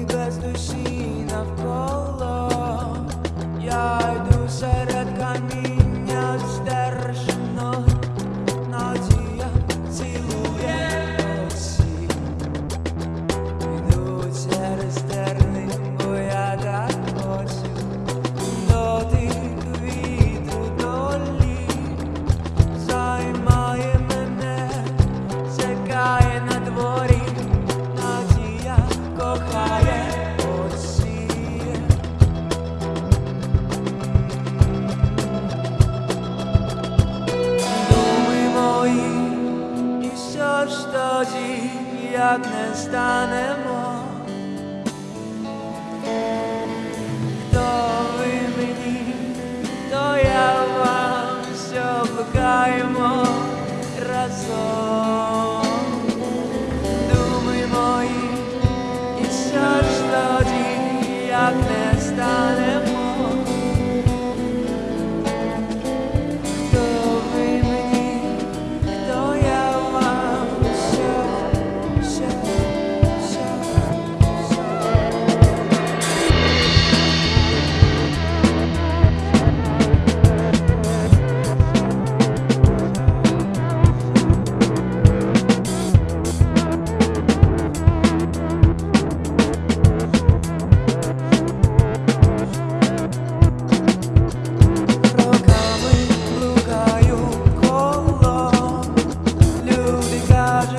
glace de she очі, як не станемо. Хто ви мені, то я вам все пекаємо разом.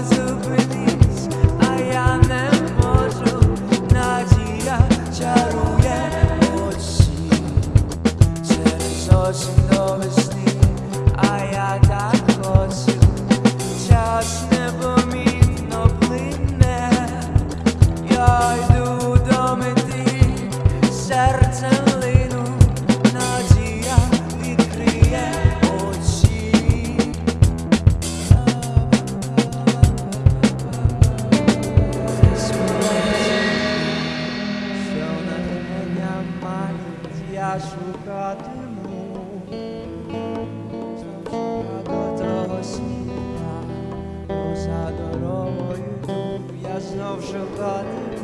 was a я шукатиму, до того сміна, поза дорогою, я знов шукатиму.